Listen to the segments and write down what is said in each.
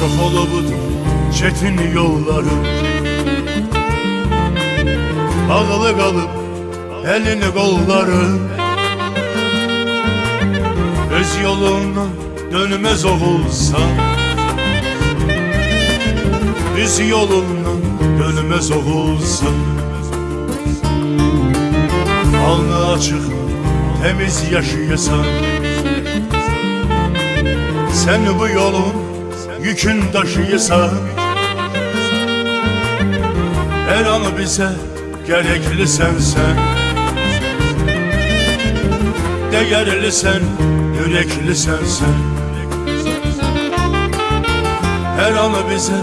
Yolu budur çetin yolları. Bağlı kalıp elini kolları. Öz yolundan dönmez oğulsan Düz yolundan dönmez oğulsan Alnı açık temiz yaşıyorsan Sen bu yolun yükün taşıyorsan Her an bize gerekli sensen. Değerli sen, yürekli sensen. Her an bize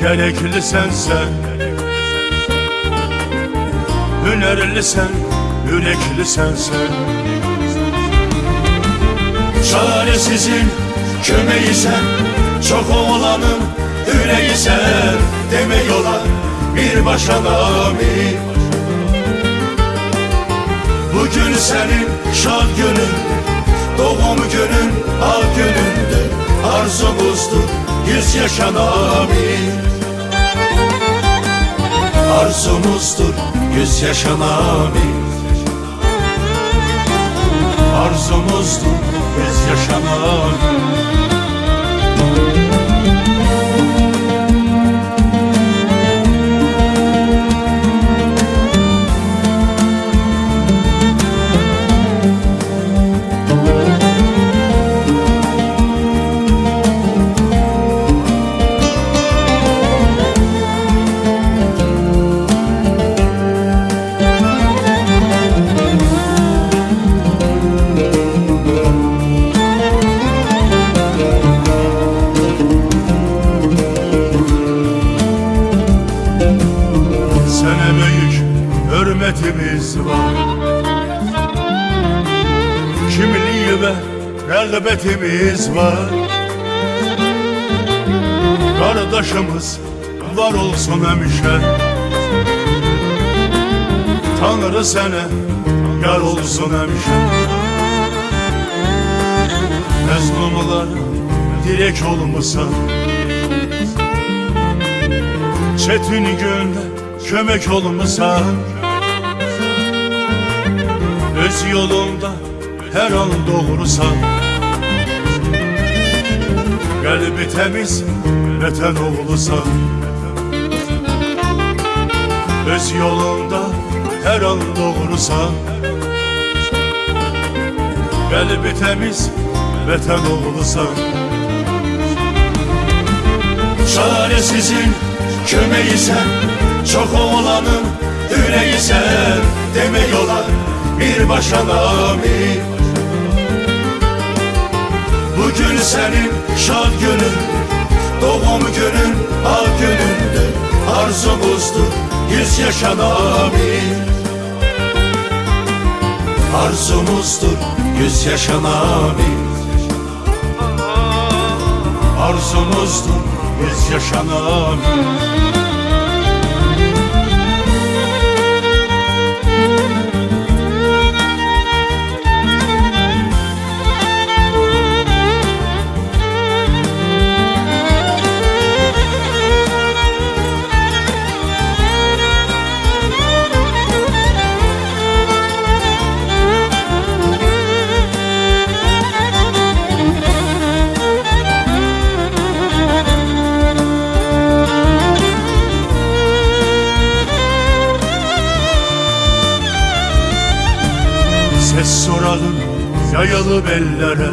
gerekli sensen. Hünerli sen, yürekli sensen. Çaresizin kömeği sen Çok oğlanın yüreği sen Deme yola bir başa amin Bugün senin şad günün Doğum günün ak günündür. Arzumuzdur yüz yaşan amin Arzumuzdur yüz yaşan amin Arzumuzdur yüz yaşan amin Sana Ve rağbetimiz var? Kardeşimiz var olsun hemşe. Tanrı sana yar olsun hemşe. Mezlumlar direk olmasa. Çetin günde kömek olmasa. Öz yolunda her an doğrusan Kalbi temiz vatan oğlusan Öz yolunda her an doğrusan Kalbi temiz vatan oğlusan Çaresizin kömeği sen Çok oğlanın yüreği sen Deme yola bir başa amin Bugün senin şad günün Doğum günün ak günündür Arzumuzdur yüz yaşan amin. Arzumuzdur yüz yaşan amin. Arzumuzdur biz yaşanan Ses soralım yayalı bellere.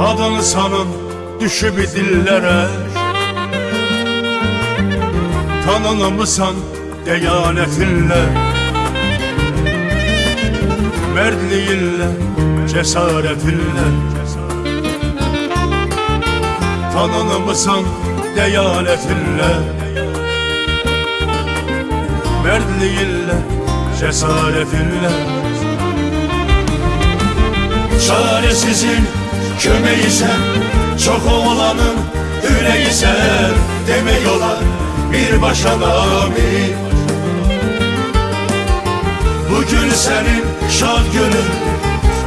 Adını sanın düşüp dillere. Tanınımısan deyanetinle Merdliğinle, cesaretinle. Tanınımısan deyanetinle Merdliğinle, cesaretinle. Çaresizin kömeği sen Çok oğlanın yüreği sen Deme yola bir başa amin. Bugün senin şad günün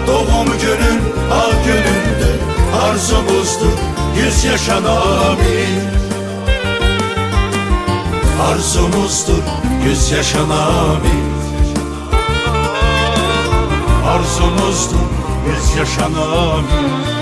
Doğum günün ak günündür. Arzumuzdur yüz yaşına amin. Arzumuzdur yüz yaşına amin Arzumuzdur yüz yaşana amin